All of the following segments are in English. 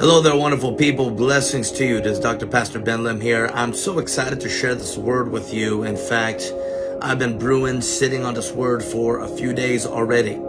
Hello there, wonderful people. Blessings to you. This is Dr. Pastor Ben Lim here. I'm so excited to share this word with you. In fact, I've been brewing, sitting on this word for a few days already.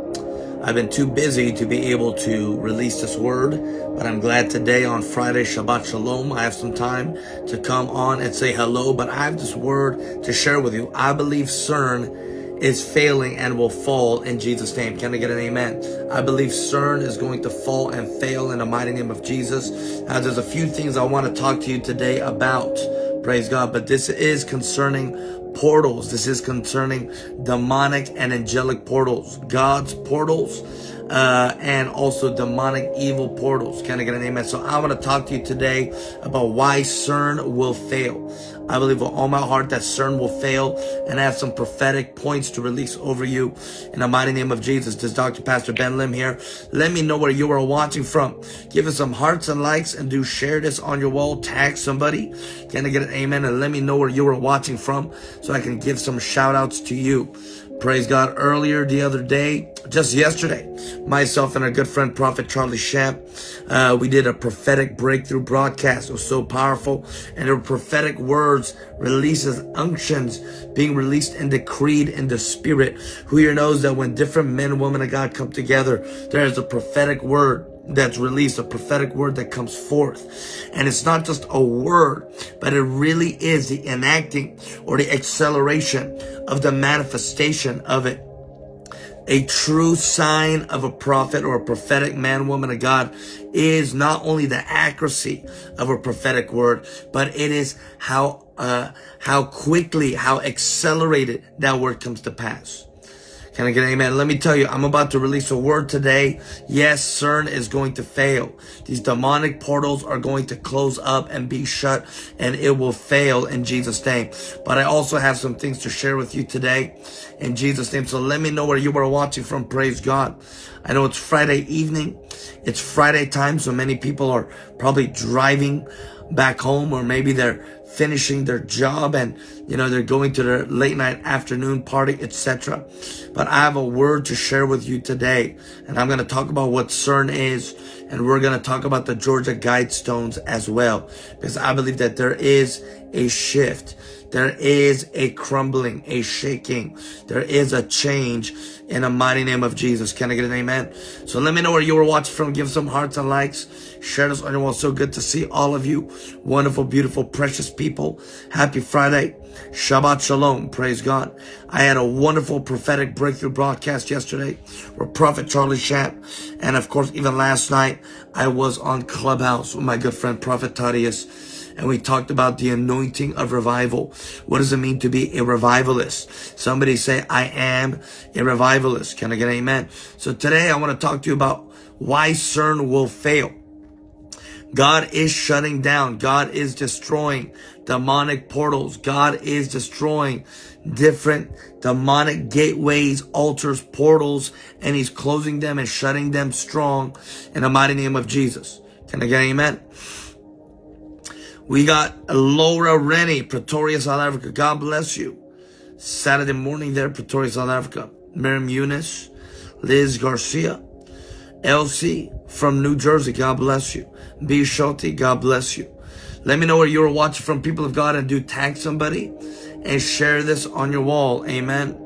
I've been too busy to be able to release this word, but I'm glad today on Friday, Shabbat Shalom, I have some time to come on and say hello, but I have this word to share with you. I believe CERN is failing and will fall in Jesus' name. Can I get an amen? I believe CERN is going to fall and fail in the mighty name of Jesus. Now, there's a few things I want to talk to you today about. Praise God. But this is concerning portals. This is concerning demonic and angelic portals. God's portals uh, and also demonic evil portals. Can I get an amen? So I want to talk to you today about why CERN will fail. I believe with all my heart that CERN will fail and I have some prophetic points to release over you in the mighty name of Jesus. This is Dr. Pastor Ben Lim here. Let me know where you are watching from. Give us some hearts and likes and do share this on your wall. Tag somebody. Can I get an amen? And let me know where you are watching from so I can give some shout outs to you. Praise God. Earlier the other day, just yesterday, myself and our good friend Prophet Charlie Shamp, uh, we did a prophetic breakthrough broadcast. It was so powerful. And there were prophetic words, releases, unctions being released and decreed in the spirit. Who here knows that when different men and women of God come together, there is a prophetic word that's released, a prophetic word that comes forth. And it's not just a word, but it really is the enacting or the acceleration of the manifestation of it. A true sign of a prophet or a prophetic man, woman of God is not only the accuracy of a prophetic word, but it is how, uh, how quickly, how accelerated that word comes to pass. Can I get an amen? Let me tell you, I'm about to release a word today. Yes, CERN is going to fail. These demonic portals are going to close up and be shut and it will fail in Jesus' name. But I also have some things to share with you today in Jesus' name. So let me know where you are watching from. Praise God. I know it's Friday evening. It's Friday time. So many people are probably driving back home or maybe they're finishing their job and you know they're going to their late night afternoon party etc but i have a word to share with you today and i'm going to talk about what cern is and we're going to talk about the georgia guidestones as well because i believe that there is a shift there is a crumbling, a shaking. There is a change in the mighty name of Jesus. Can I get an amen? So let me know where you were watching from. Give some hearts and likes. Share this on your wall. So good to see all of you. Wonderful, beautiful, precious people. Happy Friday. Shabbat Shalom. Praise God. I had a wonderful prophetic breakthrough broadcast yesterday with Prophet Charlie Shamp. And of course, even last night, I was on Clubhouse with my good friend Prophet Thaddeus and we talked about the anointing of revival. What does it mean to be a revivalist? Somebody say, I am a revivalist. Can I get an amen? So today I want to talk to you about why CERN will fail. God is shutting down. God is destroying demonic portals. God is destroying different demonic gateways, altars, portals, and he's closing them and shutting them strong in the mighty name of Jesus. Can I get amen? We got Laura Rennie, Pretoria, South Africa. God bless you. Saturday morning there, Pretoria, South Africa. Miriam Eunice, Liz Garcia, Elsie from New Jersey. God bless you. B. Schulte, God bless you. Let me know where you're watching from, people of God, and do tag somebody and share this on your wall. Amen.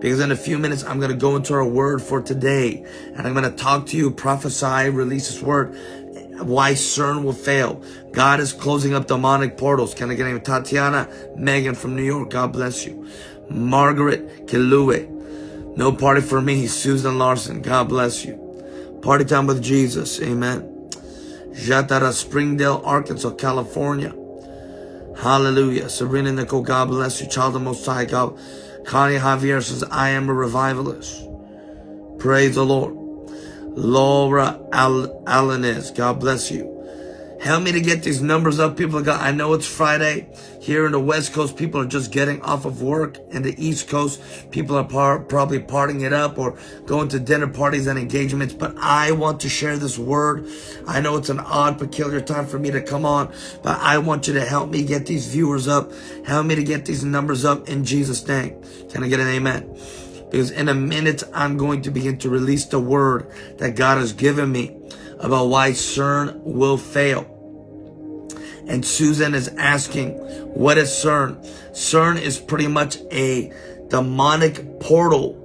Because in a few minutes, I'm going to go into our word for today. And I'm going to talk to you, prophesy, release this word why CERN will fail. God is closing up demonic portals. Can I get a name? Tatiana Megan from New York. God bless you. Margaret Kilue. No party for me. Susan Larson. God bless you. Party time with Jesus. Amen. Jatara Springdale, Arkansas, California. Hallelujah. Serena Nicole, God bless you. Child of Most High, God. Connie Javier says, I am a revivalist. Praise the Lord. Laura Al Alanis. God bless you. Help me to get these numbers up, people God. I know it's Friday. Here in the West Coast, people are just getting off of work. In the East Coast, people are par probably partying it up or going to dinner parties and engagements. But I want to share this word. I know it's an odd, peculiar time for me to come on, but I want you to help me get these viewers up. Help me to get these numbers up in Jesus' name. Can I get an amen? because in a minute I'm going to begin to release the word that God has given me about why CERN will fail. And Susan is asking, what is CERN? CERN is pretty much a demonic portal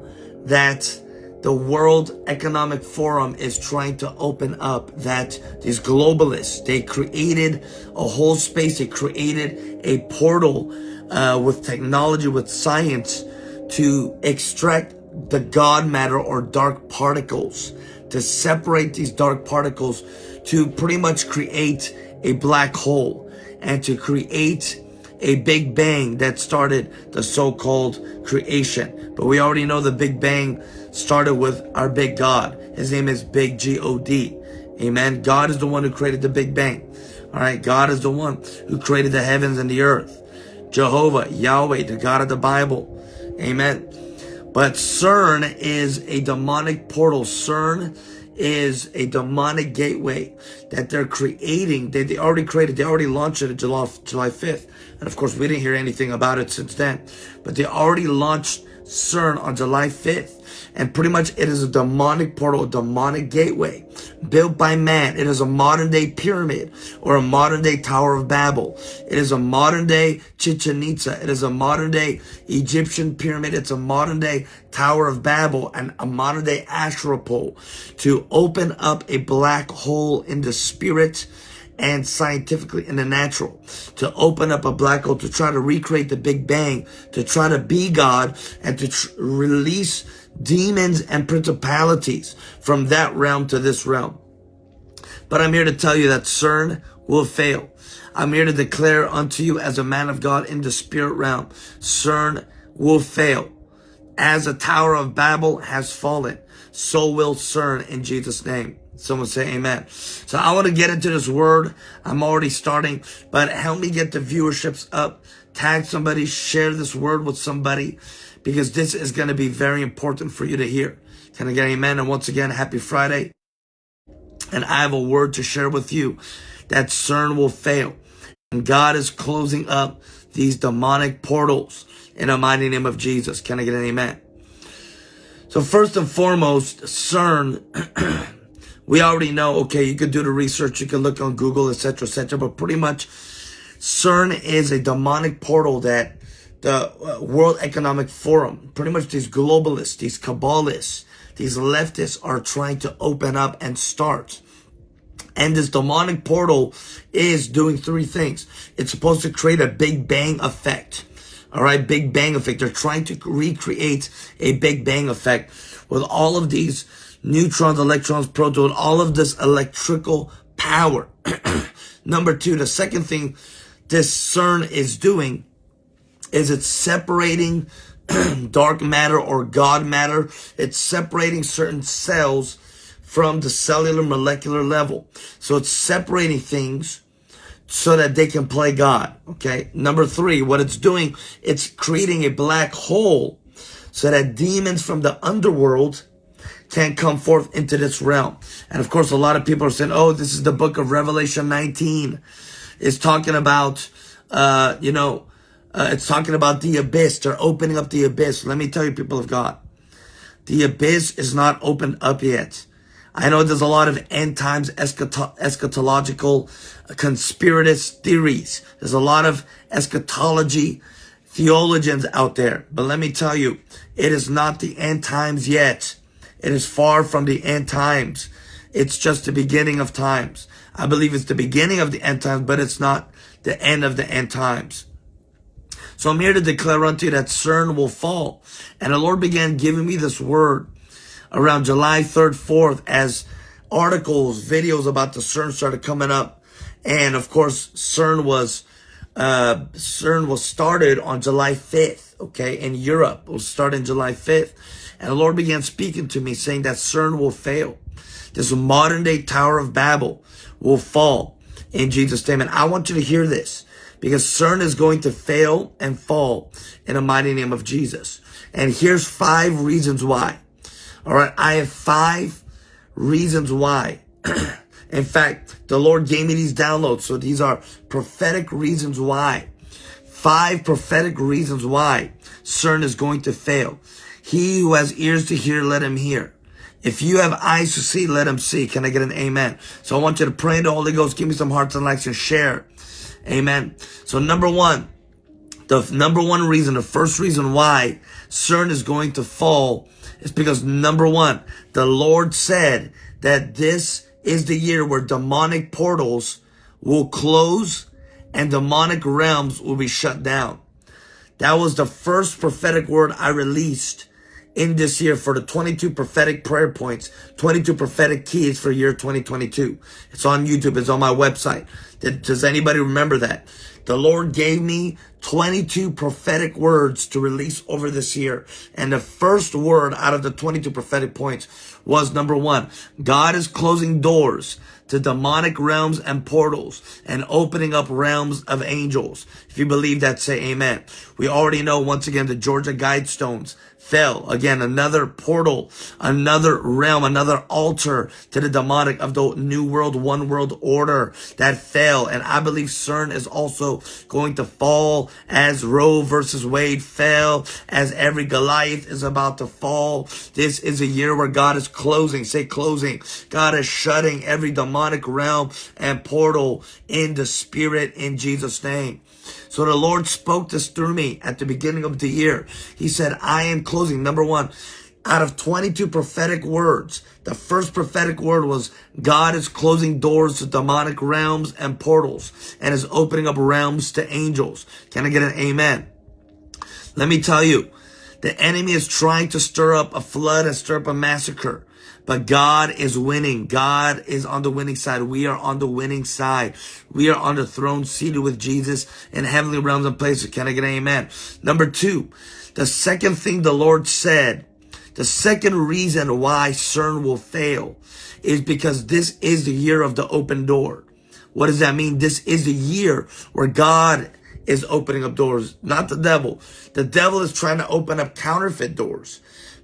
that the World Economic Forum is trying to open up that these globalists, they created a whole space, they created a portal uh, with technology, with science to extract the God matter or dark particles, to separate these dark particles, to pretty much create a black hole and to create a big bang that started the so-called creation. But we already know the big bang started with our big God. His name is Big G-O-D. Amen. God is the one who created the big bang. All right. God is the one who created the heavens and the earth. Jehovah, Yahweh, the God of the Bible. Amen. But CERN is a demonic portal. CERN is a demonic gateway that they're creating. They, they already created, they already launched it July, July 5th. And of course, we didn't hear anything about it since then. But they already launched CERN on July 5th. And pretty much it is a demonic portal, a demonic gateway built by man. It is a modern day pyramid or a modern day Tower of Babel. It is a modern day Chichen Itza. It is a modern day Egyptian pyramid. It's a modern day Tower of Babel and a modern day Asherah pole to open up a black hole in the spirit and scientifically in the natural to open up a black hole to try to recreate the Big Bang, to try to be God and to release demons and principalities from that realm to this realm. But I'm here to tell you that CERN will fail. I'm here to declare unto you as a man of God in the spirit realm, CERN will fail. As a Tower of Babel has fallen, so will CERN in Jesus' name. Someone say amen. So I want to get into this word. I'm already starting, but help me get the viewerships up. Tag somebody, share this word with somebody because this is going to be very important for you to hear. Can I get an amen? And once again, happy Friday. And I have a word to share with you that CERN will fail. And God is closing up these demonic portals in the mighty name of Jesus. Can I get an amen? So first and foremost, CERN We already know, okay, you could do the research, you can look on Google, etc., etc., but pretty much CERN is a demonic portal that the uh, World Economic Forum, pretty much these globalists, these Kabbalists, these leftists are trying to open up and start. And this demonic portal is doing three things. It's supposed to create a Big Bang effect. All right, Big Bang effect. They're trying to recreate a Big Bang effect with all of these neutrons, electrons, protons, all of this electrical power. Number two, the second thing this CERN is doing is it separating dark matter or God matter. It's separating certain cells from the cellular molecular level. So it's separating things so that they can play God. Okay. Number three, what it's doing, it's creating a black hole so that demons from the underworld can't come forth into this realm. And of course, a lot of people are saying, oh, this is the book of Revelation 19. It's talking about, uh, you know, uh, it's talking about the abyss. They're opening up the abyss. Let me tell you, people of God, the abyss is not opened up yet. I know there's a lot of end times eschato eschatological conspiratist theories. There's a lot of eschatology theologians out there. But let me tell you, it is not the end times yet. It is far from the end times. It's just the beginning of times. I believe it's the beginning of the end times, but it's not the end of the end times. So I'm here to declare unto you that CERN will fall. And the Lord began giving me this word around July 3rd, 4th as articles, videos about the CERN started coming up. And of course, CERN was, uh, CERN was started on July 5th, okay, in Europe. It was started July 5th. And the Lord began speaking to me saying that CERN will fail. This modern day Tower of Babel will fall in Jesus' name. And I want you to hear this because CERN is going to fail and fall in the mighty name of Jesus. And here's five reasons why. All right. I have five reasons why. in fact, the Lord gave me these downloads. So these are prophetic reasons why. Five prophetic reasons why CERN is going to fail. He who has ears to hear, let him hear. If you have eyes to see, let them see. Can I get an amen? So I want you to pray in the Holy Ghost. Give me some hearts and likes and share. Amen. So number one, the number one reason, the first reason why CERN is going to fall is because number one, the Lord said that this is the year where demonic portals will close and demonic realms will be shut down. That was the first prophetic word I released in this year for the 22 prophetic prayer points, 22 prophetic keys for year 2022. It's on YouTube. It's on my website. Does anybody remember that? The Lord gave me 22 prophetic words to release over this year. And the first word out of the 22 prophetic points was number one, God is closing doors to demonic realms and portals and opening up realms of angels. If you believe that, say amen. We already know once again the Georgia Guidestones fell. Again, another portal, another realm, another altar to the demonic of the New World, One World Order that fell. And I believe CERN is also going to fall as Roe versus Wade fell, as every Goliath is about to fall. This is a year where God is closing, say closing. God is shutting every demonic realm and portal in the spirit in Jesus' name. So the Lord spoke this through me at the beginning of the year. He said, I am closing. Number one, out of 22 prophetic words, the first prophetic word was God is closing doors to demonic realms and portals and is opening up realms to angels. Can I get an amen? Let me tell you, the enemy is trying to stir up a flood and stir up a massacre. But God is winning. God is on the winning side. We are on the winning side. We are on the throne seated with Jesus in heavenly realms and places. Can I get an amen? Number two, the second thing the Lord said, the second reason why CERN will fail is because this is the year of the open door. What does that mean? This is the year where God is opening up doors, not the devil. The devil is trying to open up counterfeit doors.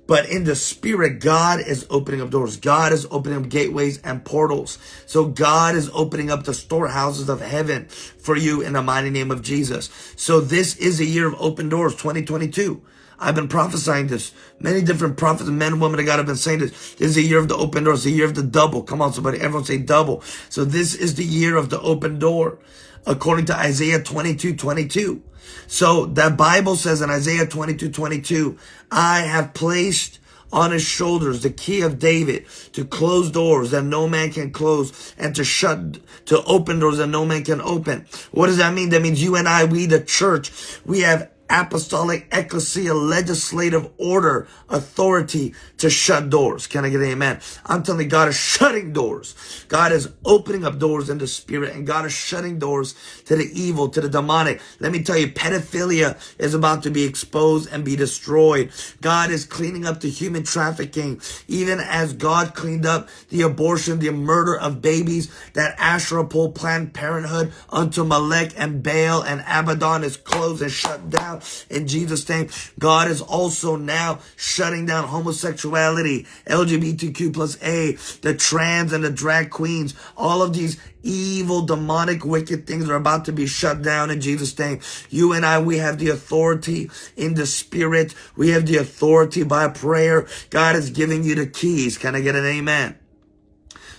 But in the spirit, God is opening up doors. God is opening up gateways and portals. So God is opening up the storehouses of heaven for you in the mighty name of Jesus. So this is a year of open doors, 2022. I've been prophesying this. Many different prophets, men and women of God have been saying this. This is the year of the open doors, the year of the double. Come on, somebody. Everyone say double. So this is the year of the open door, according to Isaiah 22, 22. So that Bible says in Isaiah 22, 22, I have placed on his shoulders the key of David to close doors that no man can close and to shut, to open doors that no man can open. What does that mean? That means you and I, we the church, we have apostolic ecclesia legislative order authority to shut doors. Can I get an amen? I'm telling you, God is shutting doors. God is opening up doors in the spirit and God is shutting doors to the evil, to the demonic. Let me tell you, pedophilia is about to be exposed and be destroyed. God is cleaning up the human trafficking, even as God cleaned up the abortion, the murder of babies, that Asherah pole Planned Parenthood unto Malek and Baal and Abaddon is closed and shut down in Jesus' name. God is also now shutting down homosexuality, LGBTQ plus A, the trans and the drag queens, all of these evil, demonic, wicked things are about to be shut down in Jesus' name. You and I, we have the authority in the spirit. We have the authority by prayer. God is giving you the keys. Can I get an amen?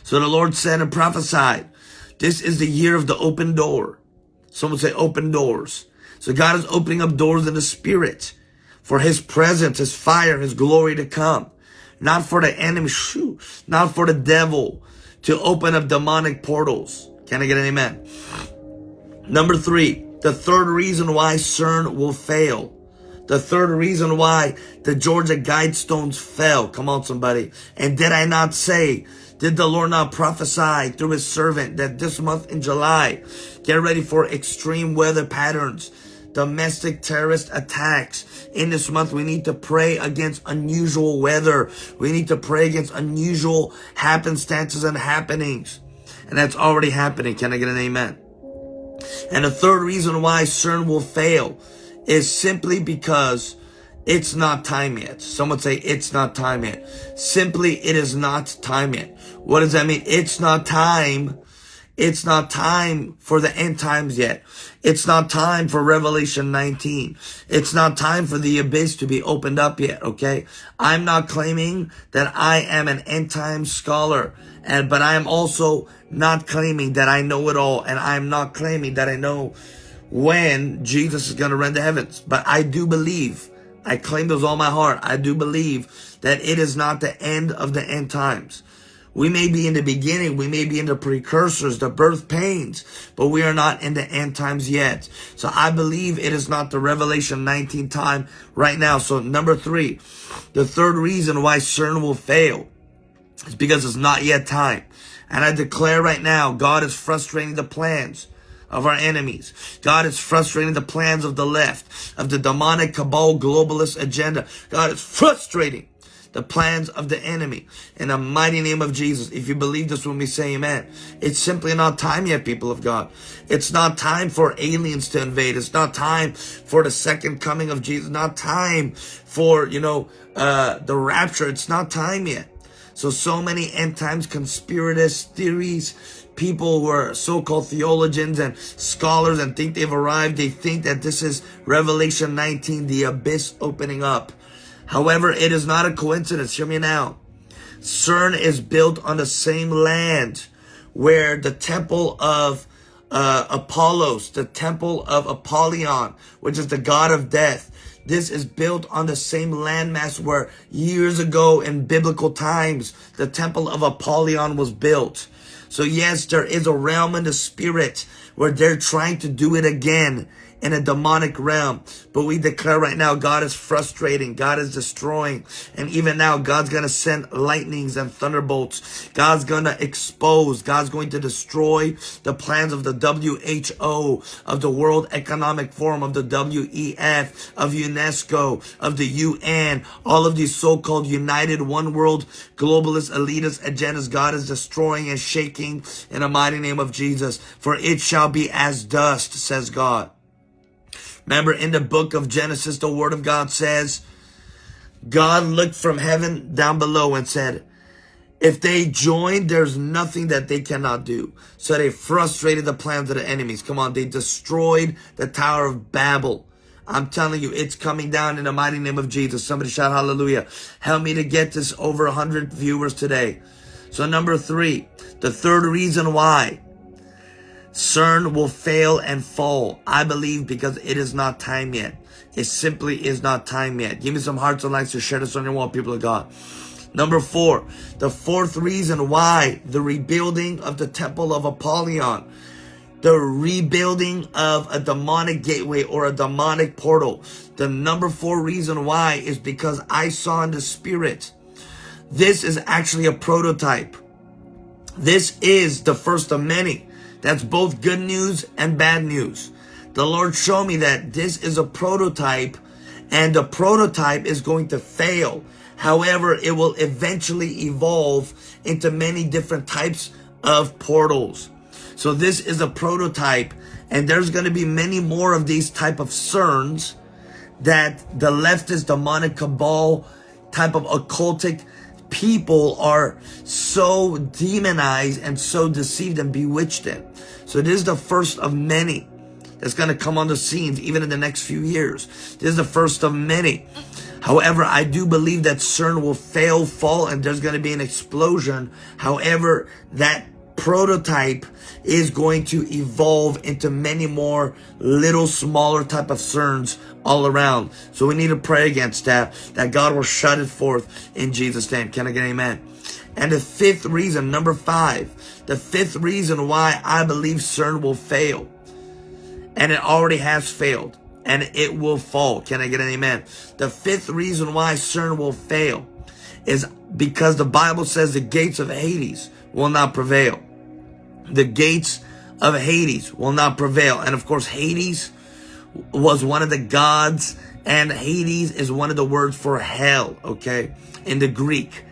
So the Lord said and prophesied, this is the year of the open door. Someone say open doors. So God is opening up doors in the spirit for his presence, his fire, his glory to come. Not for the enemy, shoo, not for the devil to open up demonic portals. Can I get an amen? Number three, the third reason why CERN will fail. The third reason why the Georgia Guidestones fell. Come on, somebody. And did I not say, did the Lord not prophesy through his servant that this month in July, get ready for extreme weather patterns domestic terrorist attacks. In this month, we need to pray against unusual weather. We need to pray against unusual happenstances and happenings. And that's already happening. Can I get an amen? And the third reason why CERN will fail is simply because it's not time yet. Someone say it's not time yet. Simply, it is not time yet. What does that mean? It's not time It's not time for the end times yet. It's not time for Revelation 19. It's not time for the abyss to be opened up yet, okay? I'm not claiming that I am an end time scholar, and but I am also not claiming that I know it all, and I'm not claiming that I know when Jesus is going to rend the heavens. But I do believe, I claim those all my heart, I do believe that it is not the end of the end times. We may be in the beginning, we may be in the precursors, the birth pains, but we are not in the end times yet. So I believe it is not the Revelation 19 time right now. So number three, the third reason why CERN will fail is because it's not yet time. And I declare right now, God is frustrating the plans of our enemies. God is frustrating the plans of the left, of the demonic cabal globalist agenda. God is frustrating the plans of the enemy. In the mighty name of Jesus, if you believe this when we say amen, it's simply not time yet, people of God. It's not time for aliens to invade. It's not time for the second coming of Jesus. Not time for, you know, uh, the rapture. It's not time yet. So, so many end times conspiratist theories, people who are so-called theologians and scholars and think they've arrived. They think that this is Revelation 19, the abyss opening up. However, it is not a coincidence. Hear me now. CERN is built on the same land where the temple of uh, Apollos, the temple of Apollyon, which is the god of death. This is built on the same landmass where years ago in biblical times, the temple of Apollyon was built. So yes, there is a realm in the spirit where they're trying to do it again in a demonic realm. But we declare right now, God is frustrating. God is destroying. And even now, God's going to send lightnings and thunderbolts. God's going to expose. God's going to destroy the plans of the WHO, of the World Economic Forum, of the WEF, of UNESCO, of the UN, all of these so-called united one world globalist elitist agendas. God is destroying and shaking in the mighty name of Jesus. For it shall be as dust, says God. Remember in the book of Genesis, the word of God says, God looked from heaven down below and said, if they join, there's nothing that they cannot do. So they frustrated the plans of the enemies. Come on, they destroyed the Tower of Babel. I'm telling you, it's coming down in the mighty name of Jesus. Somebody shout hallelujah. Help me to get this over 100 viewers today. So number three, the third reason why CERN will fail and fall. I believe because it is not time yet. It simply is not time yet. Give me some hearts and likes to share this on your wall, people of God. Number four, the fourth reason why the rebuilding of the temple of Apollyon, the rebuilding of a demonic gateway or a demonic portal. The number four reason why is because I saw in the spirit. This is actually a prototype. This is the first of many. That's both good news and bad news. The Lord showed me that this is a prototype and the prototype is going to fail. However, it will eventually evolve into many different types of portals. So this is a prototype and there's going to be many more of these type of CERNs that the leftist demonic cabal type of occultic people are so demonized and so deceived and bewitched in. So this is the first of many that's going to come on the scenes even in the next few years. This is the first of many. However, I do believe that CERN will fail, fall, and there's going to be an explosion. However, that prototype is going to evolve into many more little smaller type of CERNs all around. So we need to pray against that, that God will shut it forth in Jesus' name. Can I get an amen? And the fifth reason, number five, the fifth reason why I believe CERN will fail, and it already has failed, and it will fall. Can I get an amen? The fifth reason why CERN will fail is because the Bible says the gates of Hades will not prevail. The gates of Hades will not prevail. And of course, Hades was one of the gods, and Hades is one of the words for hell, okay, in the Greek.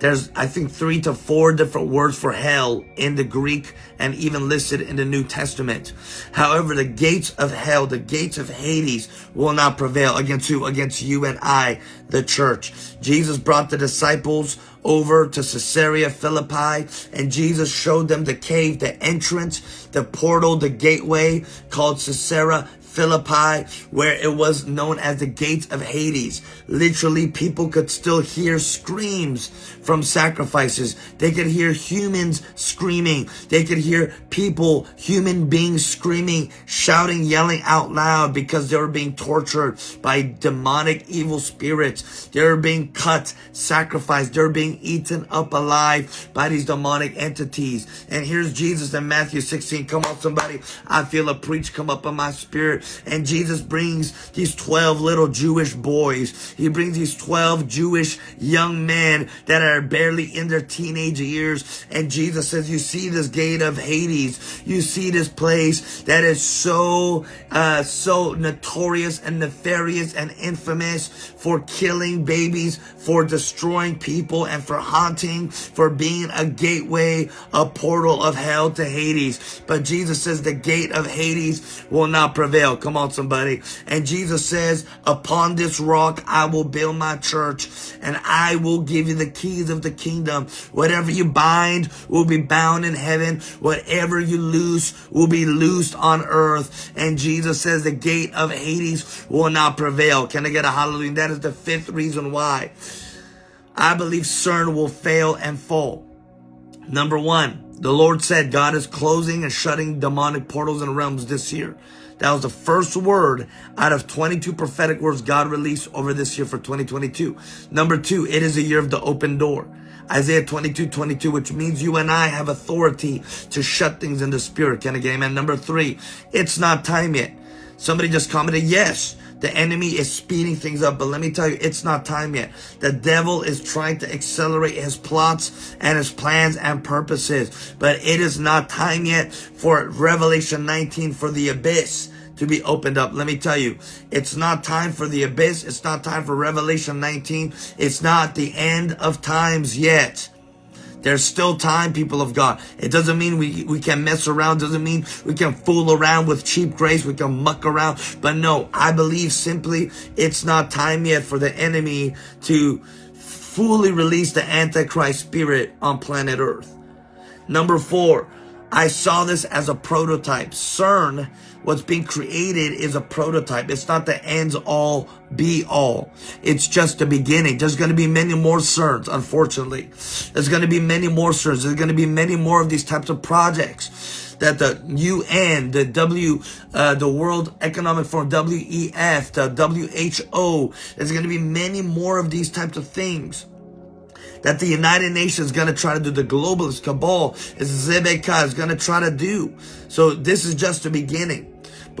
There's, I think, three to four different words for hell in the Greek and even listed in the New Testament. However, the gates of hell, the gates of Hades will not prevail against who? Against you and I, the church. Jesus brought the disciples over to Caesarea Philippi and Jesus showed them the cave, the entrance, the portal, the gateway called Caesarea Philippi, where it was known as the gates of Hades. Literally, people could still hear screams from sacrifices. They could hear humans screaming. They could hear people, human beings screaming, shouting, yelling out loud because they were being tortured by demonic evil spirits. They were being cut, sacrificed. They were being eaten up alive by these demonic entities. And here's Jesus in Matthew 16. Come on, somebody. I feel a preach come up in my spirit and Jesus brings these 12 little Jewish boys. He brings these 12 Jewish young men that are barely in their teenage years. And Jesus says, you see this gate of Hades. You see this place that is so, uh, so notorious and nefarious and infamous for killing babies, for destroying people and for haunting, for being a gateway, a portal of hell to Hades. But Jesus says the gate of Hades will not prevail. Come on, somebody. And Jesus says, upon this rock, I will build my church and I will give you the keys of the kingdom. Whatever you bind will be bound in heaven. Whatever you loose will be loosed on earth. And Jesus says the gate of Hades will not prevail. Can I get a hallelujah? That is the fifth reason why. I believe CERN will fail and fall. Number one, the Lord said God is closing and shutting demonic portals and realms this year. That was the first word out of 22 prophetic words God released over this year for 2022. Number two, it is a year of the open door. Isaiah 22, 22, which means you and I have authority to shut things in the spirit. Can I get amen? Number three, it's not time yet. Somebody just commented, yes, the enemy is speeding things up, but let me tell you, it's not time yet. The devil is trying to accelerate his plots and his plans and purposes, but it is not time yet for Revelation 19 for the abyss to be opened up. Let me tell you, it's not time for the abyss. It's not time for Revelation 19. It's not the end of times yet. There's still time, people of God. It doesn't mean we, we can mess around. Doesn't mean we can fool around with cheap grace. We can muck around. But no, I believe simply it's not time yet for the enemy to fully release the Antichrist spirit on planet Earth. Number four, I saw this as a prototype. CERN, what's being created is a prototype. It's not the ends all be all. It's just the beginning. There's going to be many more CERNs, unfortunately. There's going to be many more CERNs. There's going to be many more of these types of projects that the UN, the W, uh, the World Economic Forum, WEF, the WHO, there's going to be many more of these types of things that the United Nations is going to try to do, the globalist cabal is Zebeka is going to try to do. So this is just the beginning.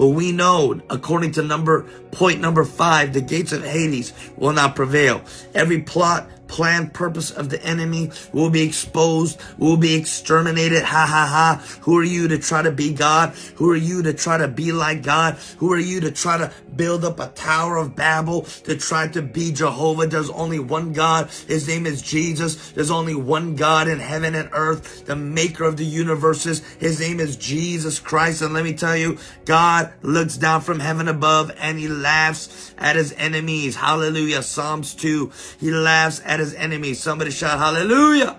But we know, according to number point number five, the gates of Hades will not prevail. Every plot, plan, purpose of the enemy will be exposed, will be exterminated. Ha ha ha. Who are you to try to be God? Who are you to try to be like God? Who are you to try to build up a tower of Babel to try to be Jehovah? There's only one God. His name is Jesus. There's only one God in heaven and earth, the maker of the universes. His name is Jesus Christ. And let me tell you, God looks down from heaven above and he laughs at his enemies. Hallelujah. Psalms 2. He laughs at his enemies. Somebody shout hallelujah.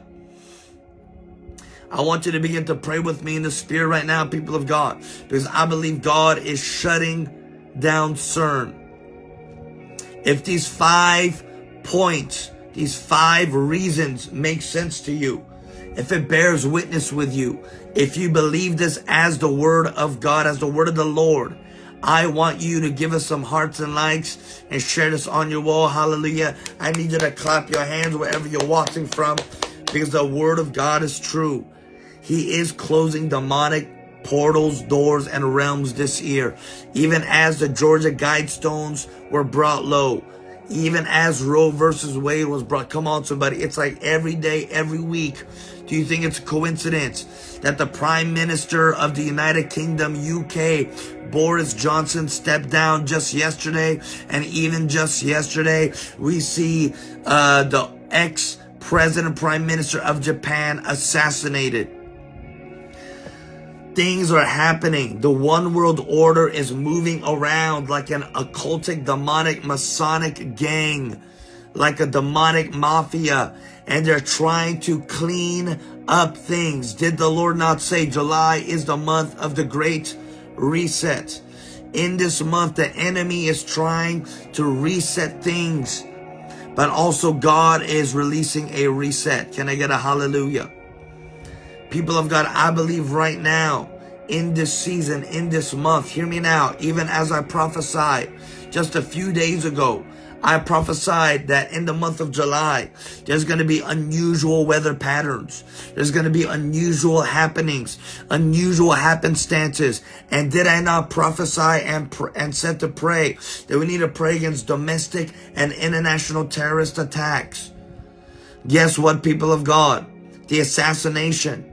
I want you to begin to pray with me in the spirit right now, people of God, because I believe God is shutting down CERN. If these five points, these five reasons make sense to you, if it bears witness with you, if you believe this as the word of God, as the word of the Lord, I want you to give us some hearts and likes and share this on your wall. Hallelujah. I need you to clap your hands wherever you're watching from because the word of God is true. He is closing demonic portals, doors, and realms this year. Even as the Georgia Guidestones were brought low. Even as Roe versus Wade was brought. Come on, somebody. It's like every day, every week. Do you think it's a coincidence that the Prime Minister of the United Kingdom, UK, Boris Johnson stepped down just yesterday. And even just yesterday, we see uh, the ex President Prime Minister of Japan assassinated. Things are happening. The one world order is moving around like an occultic, demonic, Masonic gang, like a demonic mafia, and they're trying to clean up things. Did the Lord not say July is the month of the great reset? In this month, the enemy is trying to reset things, but also God is releasing a reset. Can I get a hallelujah? People of God, I believe right now, in this season, in this month, hear me now, even as I prophesied just a few days ago, I prophesied that in the month of July, there's going to be unusual weather patterns. There's going to be unusual happenings, unusual happenstances. And did I not prophesy and, and said to pray that we need to pray against domestic and international terrorist attacks? Guess what, people of God? The assassination.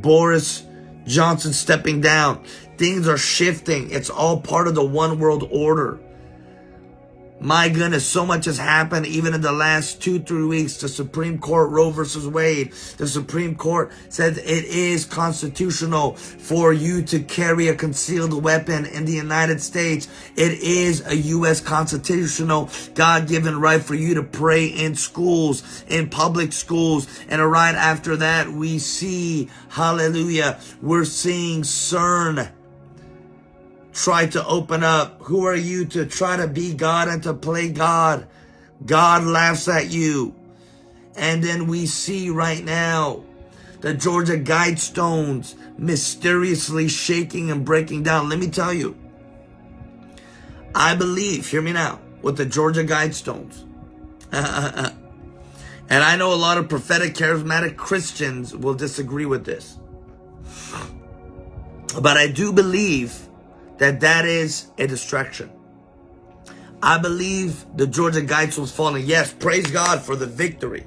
Boris Johnson stepping down. Things are shifting. It's all part of the one world order. My goodness, so much has happened even in the last two, three weeks. The Supreme Court, Roe versus Wade, the Supreme Court said it is constitutional for you to carry a concealed weapon in the United States. It is a U.S. constitutional God-given right for you to pray in schools, in public schools. And right after that, we see, hallelujah, we're seeing CERN try to open up. Who are you to try to be God and to play God? God laughs at you. And then we see right now the Georgia Guidestones mysteriously shaking and breaking down. Let me tell you, I believe, hear me now, with the Georgia Guidestones. and I know a lot of prophetic, charismatic Christians will disagree with this. But I do believe that that is a distraction. I believe the Georgia Guides was falling. Yes, praise God for the victory.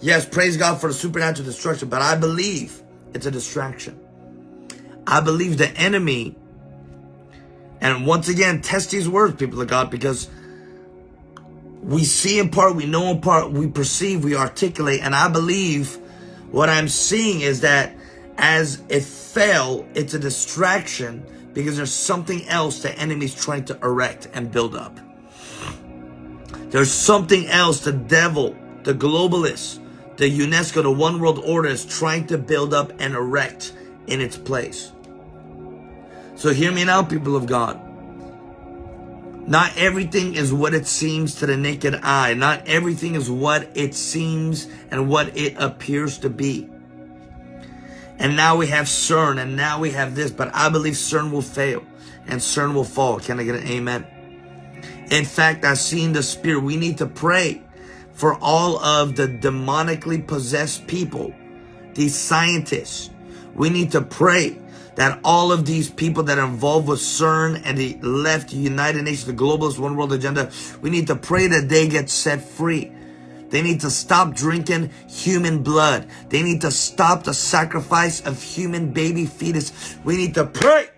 Yes, praise God for the supernatural destruction. But I believe it's a distraction. I believe the enemy, and once again, test these words, people of God, because we see in part, we know in part, we perceive, we articulate, and I believe what I'm seeing is that as it fell, it's a distraction because there's something else the enemy's trying to erect and build up. There's something else the devil, the globalists, the UNESCO, the one world order is trying to build up and erect in its place. So hear me now, people of God. Not everything is what it seems to the naked eye. Not everything is what it seems and what it appears to be. And now we have CERN and now we have this, but I believe CERN will fail and CERN will fall. Can I get an amen? In fact, I've seen the spirit. We need to pray for all of the demonically possessed people, these scientists. We need to pray that all of these people that are involved with CERN and the left United Nations, the globalist one world agenda, we need to pray that they get set free. They need to stop drinking human blood. They need to stop the sacrifice of human baby fetus. We need to pray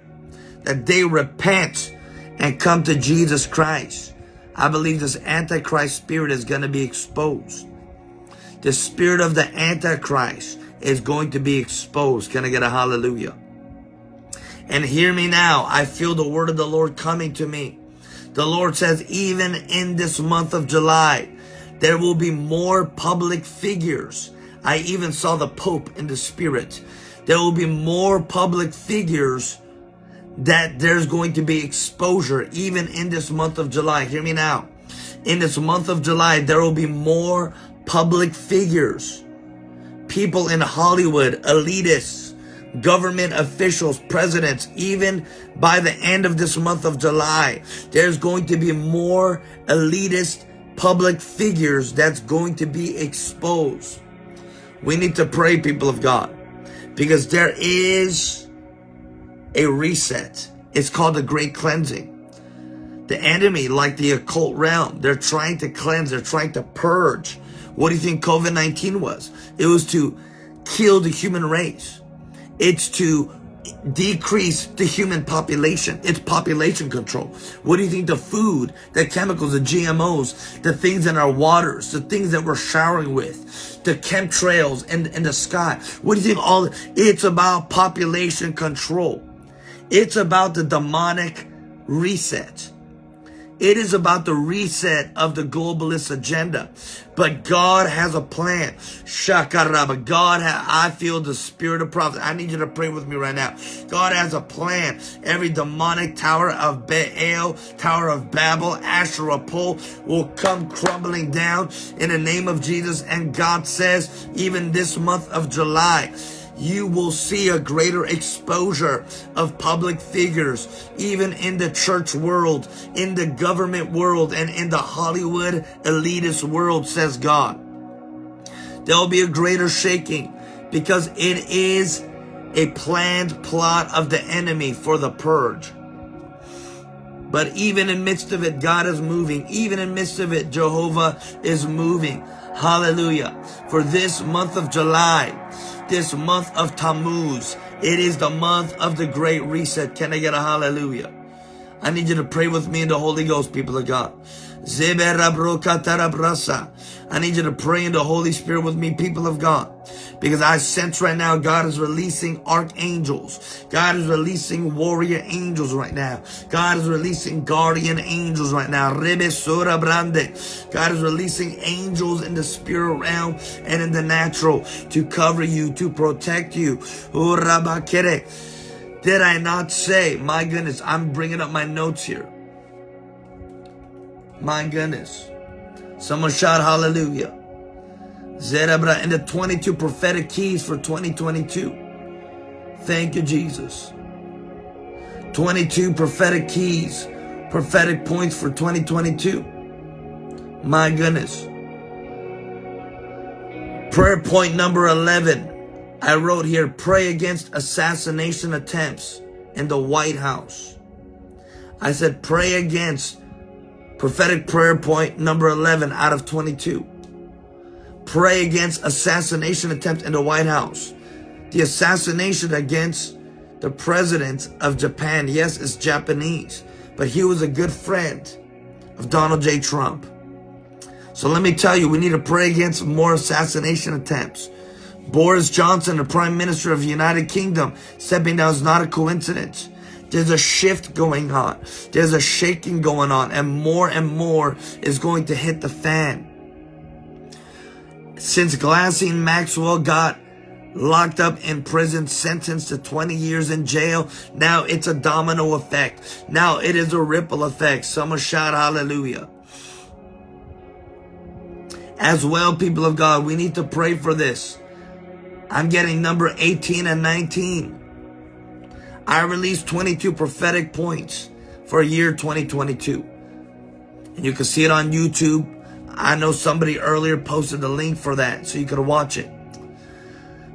that they repent and come to Jesus Christ. I believe this Antichrist spirit is going to be exposed. The spirit of the Antichrist is going to be exposed. Can I get a hallelujah? And hear me now. I feel the word of the Lord coming to me. The Lord says, even in this month of July, there will be more public figures. I even saw the Pope in the spirit. There will be more public figures that there's going to be exposure even in this month of July. Hear me now. In this month of July, there will be more public figures. People in Hollywood, elitists, government officials, presidents, even by the end of this month of July, there's going to be more elitist public figures that's going to be exposed. We need to pray, people of God, because there is a reset. It's called the great cleansing. The enemy, like the occult realm, they're trying to cleanse, they're trying to purge. What do you think COVID-19 was? It was to kill the human race. It's to decrease the human population. It's population control. What do you think the food, the chemicals, the GMOs, the things in our waters, the things that we're showering with, the chemtrails in, in the sky. What do you think all, it's about population control. It's about the demonic reset. It is about the reset of the globalist agenda. But God has a plan. Shakaraba. God, ha- I feel the spirit of prophet. I need you to pray with me right now. God has a plan. Every demonic tower of Baal, tower of Babel, Asherah pole will come crumbling down in the name of Jesus. And God says, even this month of July, you will see a greater exposure of public figures, even in the church world, in the government world, and in the Hollywood elitist world, says God. There'll be a greater shaking because it is a planned plot of the enemy for the purge. But even in midst of it, God is moving. Even in midst of it, Jehovah is moving. Hallelujah. For this month of July, this month of Tammuz. It is the month of the great reset. Can I get a hallelujah? I need you to pray with me in the Holy Ghost, people of God. I need you to pray in the Holy Spirit with me, people of God. Because I sense right now God is releasing archangels. God is releasing warrior angels right now. God is releasing guardian angels right now. God is releasing angels in the spirit realm and in the natural to cover you, to protect you. Oh, Did I not say, my goodness, I'm bringing up my notes here. My goodness. Someone shout hallelujah. Zerabra and the 22 prophetic keys for 2022. Thank you, Jesus. 22 prophetic keys, prophetic points for 2022. My goodness. Prayer point number 11. I wrote here, pray against assassination attempts in the White House. I said, pray against prophetic prayer point number 11 out of 22. Pray against assassination attempt in the White House. The assassination against the president of Japan, yes, it's Japanese, but he was a good friend of Donald J. Trump. So let me tell you, we need to pray against more assassination attempts. Boris Johnson, the Prime Minister of the United Kingdom, stepping down is not a coincidence. There's a shift going on. There's a shaking going on and more and more is going to hit the fan. Since Ghislaine Maxwell got locked up in prison, sentenced to 20 years in jail, now it's a domino effect. Now it is a ripple effect. Someone shout hallelujah. As well, people of God, we need to pray for this. I'm getting number 18 and 19. I released 22 prophetic points for year 2022. And you can see it on YouTube. I know somebody earlier posted the link for that so you could watch it.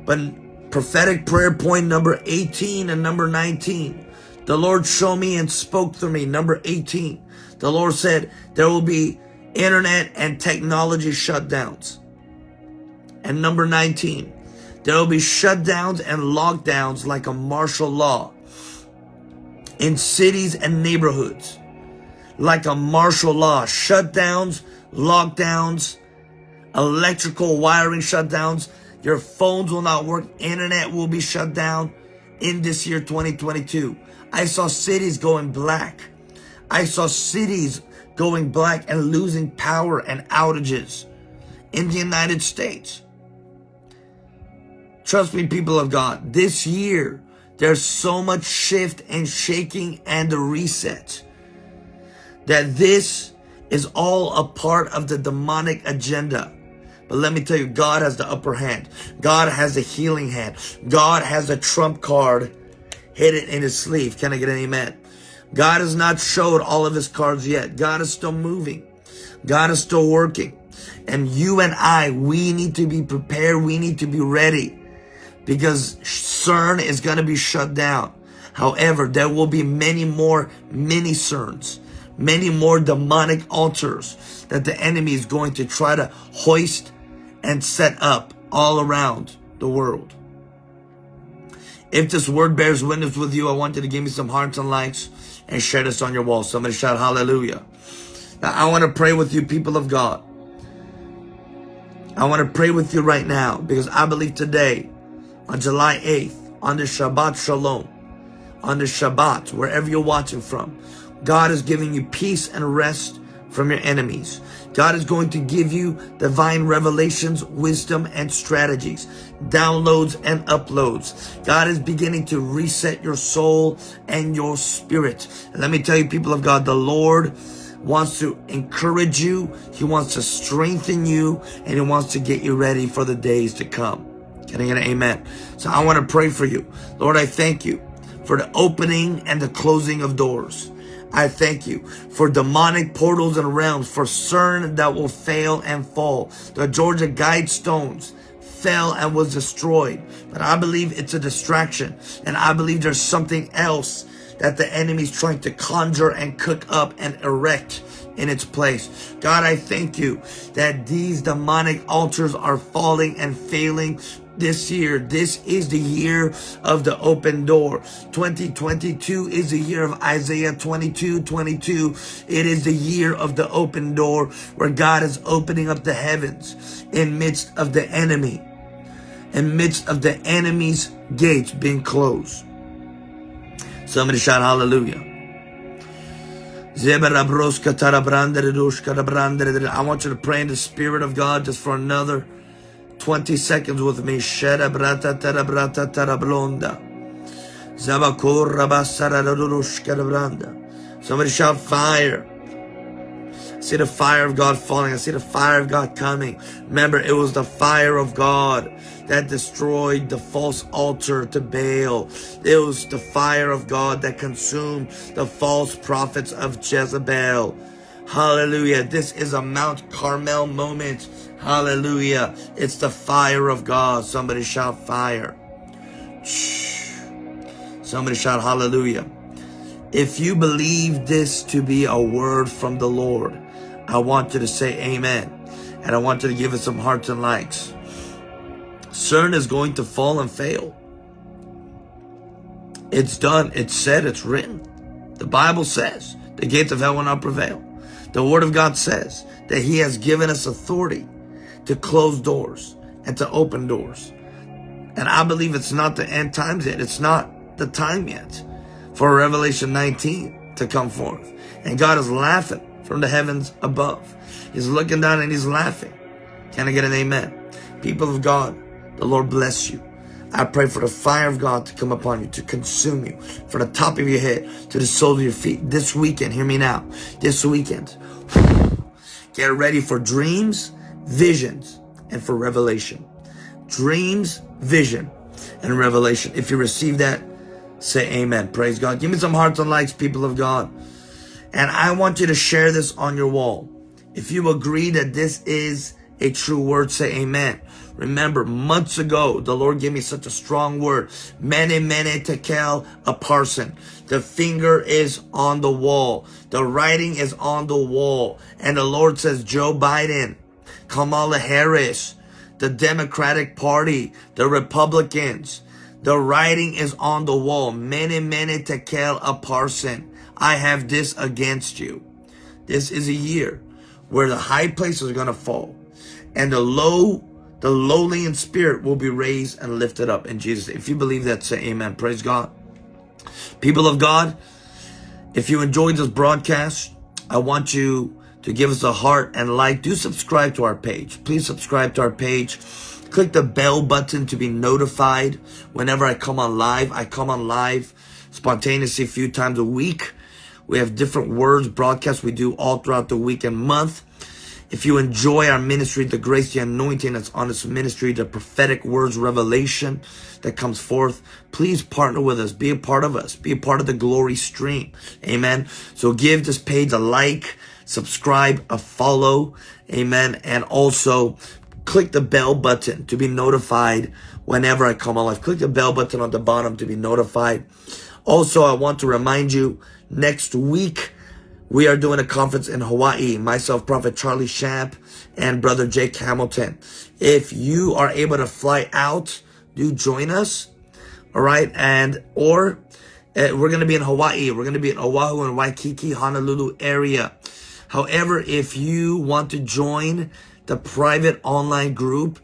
But prophetic prayer point number 18 and number 19. The Lord showed me and spoke through me. Number 18. The Lord said there will be internet and technology shutdowns. And number 19. There will be shutdowns and lockdowns like a martial law in cities and neighborhoods. Like a martial law. Shutdowns, lockdowns, electrical wiring shutdowns. Your phones will not work. Internet will be shut down in this year 2022. I saw cities going black. I saw cities going black and losing power and outages in the United States. Trust me, people of God, this year, there's so much shift and shaking and the reset that this is all a part of the demonic agenda. But let me tell you, God has the upper hand. God has a healing hand. God has a trump card hidden in his sleeve. Can I get an amen? God has not showed all of his cards yet. God is still moving. God is still working. And you and I, we need to be prepared. We need to be ready because CERN is going to be shut down. However, there will be many more mini CERNs, many more demonic altars that the enemy is going to try to hoist and set up all around the world. If this word bears witness with you, I want you to give me some hearts and likes and share this on your wall. Somebody shout hallelujah. Now, I want to pray with you, people of God. I want to pray with you right now because I believe today, on July 8th, on the Shabbat Shalom, on the Shabbat, wherever you're watching from, God is giving you peace and rest from your enemies. God is going to give you divine revelations, wisdom, and strategies, downloads and uploads. God is beginning to reset your soul and your spirit. And let me tell you, people of God, the Lord wants to encourage you. He wants to strengthen you and he wants to get you ready for the days to come. Can I get an amen? So I want to pray for you. Lord, I thank you for the opening and the closing of doors. I thank you for demonic portals and realms, for CERN that will fail and fall. The Georgia Guidestones fell and was destroyed. But I believe it's a distraction. And I believe there's something else that the enemy's trying to conjure and cook up and erect in its place. God, I thank you that these demonic altars are falling and failing this year. This is the year of the open door. 2022 is the year of Isaiah 22, 22. It is the year of the open door where God is opening up the heavens in midst of the enemy, in midst of the enemy's gates being closed. Somebody shout hallelujah. I want you to pray in the Spirit of God just for another 20 seconds with me. Shera brata tera brata tera blonda. Zabakor rabasara branda. Somebody shout fire. I see the fire of God falling. I see the fire of God coming. Remember, it was the fire of God that destroyed the false altar to Baal. It was the fire of God that consumed the false prophets of Jezebel. Hallelujah. This is a Mount Carmel moment. Hallelujah. It's the fire of God. Somebody shout fire. Somebody shout hallelujah. If you believe this to be a word from the Lord, I want you to say amen. And I want you to give it some hearts and likes. CERN is going to fall and fail. It's done. It's said. It's written. The Bible says the gates of hell will not prevail. The word of God says that he has given us authority to close doors and to open doors. And I believe it's not the end times yet. It's not the time yet for Revelation 19 to come forth. And God is laughing from the heavens above. He's looking down and he's laughing. Can I get an amen? People of God, the Lord bless you. I pray for the fire of God to come upon you, to consume you, from the top of your head to the sole of your feet. This weekend, hear me now, this weekend, get ready for dreams, visions, and for revelation. Dreams, vision, and revelation. If you receive that, say amen. Praise God. Give me some hearts and likes, people of God. And I want you to share this on your wall. If you agree that this is a true word, say amen. Remember, months ago, the Lord gave me such a strong word. Mene, mene, tekel, upharsin. The finger is on the wall. The writing is on the wall. And the Lord says, Joe Biden, Kamala Harris, the Democratic Party, the Republicans, the writing is on the wall. Mene, mene, tekel, upharsin. I have this against you. This is a year where the high places are going to fall and the low, the lowly in spirit will be raised and lifted up in Jesus. If you believe that, say amen. Praise God. People of God, if you enjoyed this broadcast, I want you to give us a heart and like. Do subscribe to our page. Please subscribe to our page. Click the bell button to be notified whenever I come on live. I come on live spontaneously a few times a week. We have different words broadcasts we do all throughout the week and month. If you enjoy our ministry, the grace, the anointing that's on this ministry, the prophetic words, revelation that comes forth, please partner with us. Be a part of us. Be a part of the glory stream. Amen. So give this page a like, subscribe, a follow. Amen. And also click the bell button to be notified whenever I come on live. Click the bell button on the bottom to be notified. Also, I want to remind you next week, we are doing a conference in Hawaii, myself, Prophet Charlie Shamp, and Brother Jake Hamilton. If you are able to fly out, do join us. All right. And, or uh, we're going to be in Hawaii. We're going to be in Oahu and Waikiki, Honolulu area. However, if you want to join the private online group,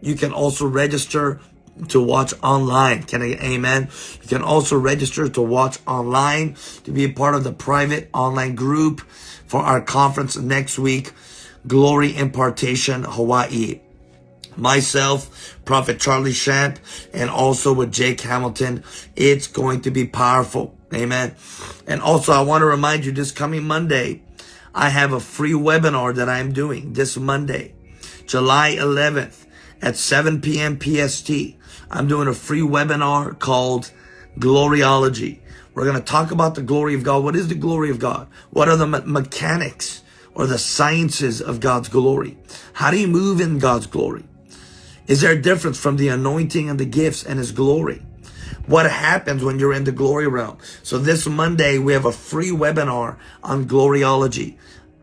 you can also register to watch online. Can I amen? You can also register to watch online to be a part of the private online group for our conference next week, Glory Impartation Hawaii. Myself, Prophet Charlie Shamp, and also with Jake Hamilton. It's going to be powerful. Amen. And also, I want to remind you this coming Monday, I have a free webinar that I'm doing this Monday, July 11th at 7 p.m. PST. I'm doing a free webinar called Gloriology. We're going to talk about the glory of God. What is the glory of God? What are the me mechanics or the sciences of God's glory? How do you move in God's glory? Is there a difference from the anointing and the gifts and his glory? What happens when you're in the glory realm? So this Monday, we have a free webinar on gloriology.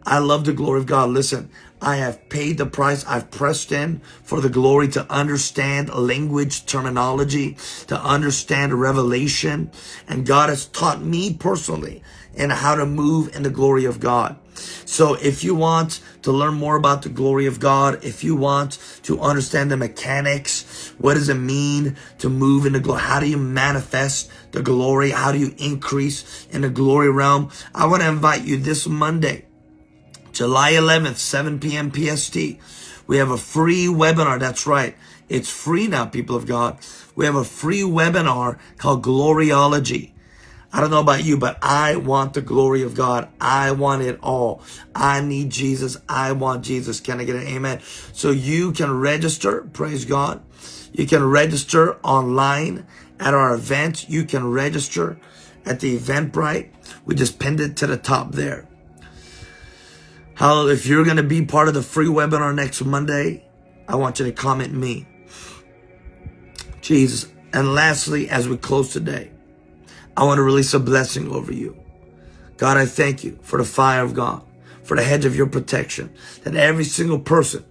I love the glory of God. Listen, I have paid the price. I've pressed in for the glory to understand language terminology, to understand revelation. And God has taught me personally in how to move in the glory of God. So if you want to learn more about the glory of God, if you want to understand the mechanics, what does it mean to move in the glory? How do you manifest the glory? How do you increase in the glory realm? I want to invite you this Monday July 11th, 7 p.m. PST. We have a free webinar. That's right. It's free now, people of God. We have a free webinar called Gloriology. I don't know about you, but I want the glory of God. I want it all. I need Jesus. I want Jesus. Can I get an amen? So you can register. Praise God. You can register online at our event. You can register at the Eventbrite. We just pinned it to the top there. How if you're going to be part of the free webinar next Monday, I want you to comment me. Jesus. And lastly, as we close today, I want to release a blessing over you. God, I thank you for the fire of God, for the hedge of your protection, that every single person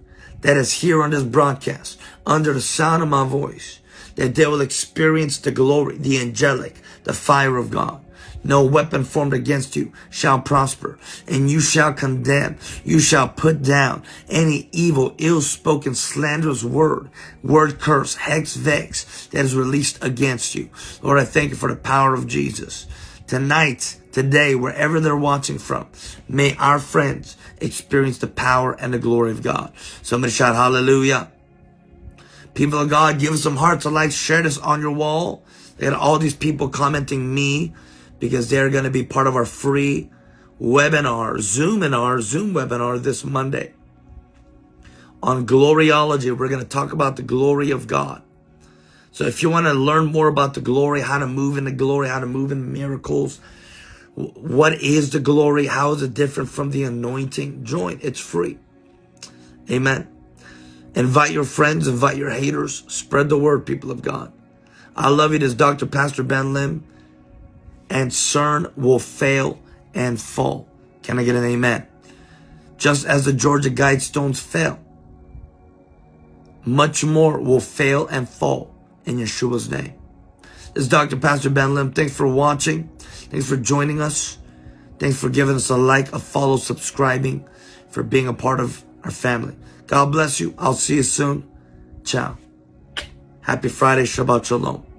that is here on this broadcast, under the sound of my voice, that they will experience the glory, the angelic, the fire of God. No weapon formed against you shall prosper, and you shall condemn. You shall put down any evil, ill-spoken, slanderous word, word curse, hex, vex that is released against you. Lord, I thank you for the power of Jesus. Tonight, today, wherever they're watching from, may our friends experience the power and the glory of God. Somebody shout hallelujah. People of God, give us some hearts, a like, share this on your wall. They got all these people commenting me because they're going to be part of our free webinar, Zoom in our Zoom webinar this Monday. On Gloriology, we're going to talk about the glory of God. So if you want to learn more about the glory, how to move in the glory, how to move in miracles, what is the glory, how is it different from the anointing, join. It's free. Amen. Invite your friends, invite your haters, spread the word, people of God. I love you. This is Dr. Pastor Ben Lim and CERN will fail and fall. Can I get an amen? Just as the Georgia Guidestones fell, much more will fail and fall in Yeshua's name. This is Dr. Pastor Ben Lim. Thanks for watching. Thanks for joining us. Thanks for giving us a like, a follow, subscribing, for being a part of our family. God bless you. I'll see you soon. Ciao. Happy Friday. Shabbat Shalom.